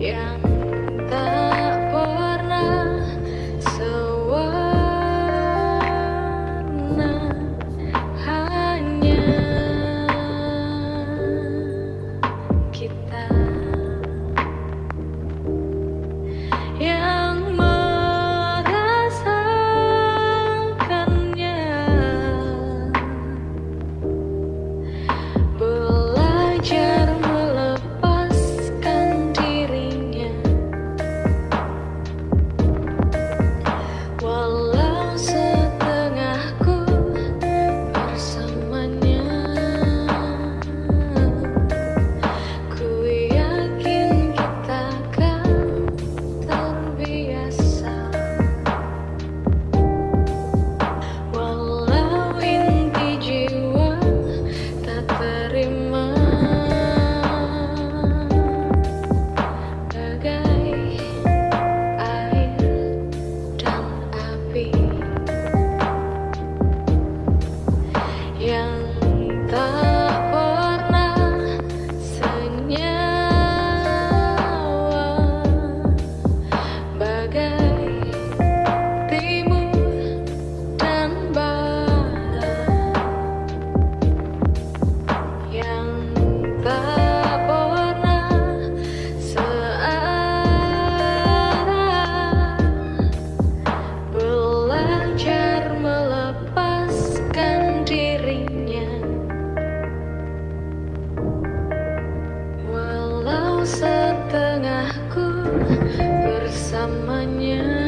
Yeah. Setengahku bersamanya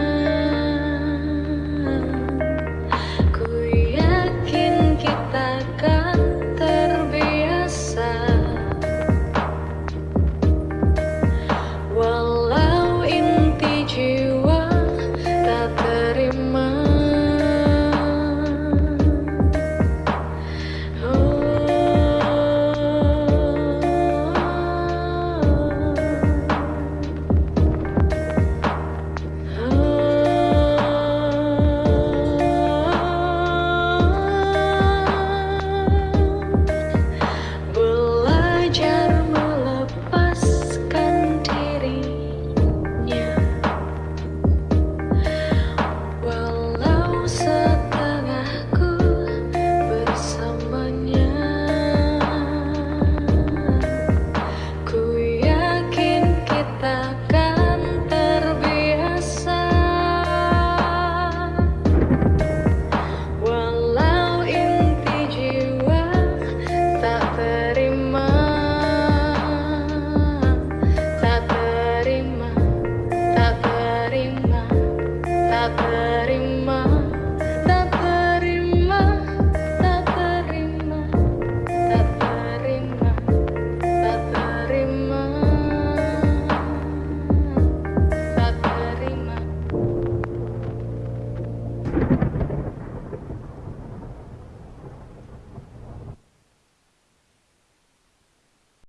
heaven.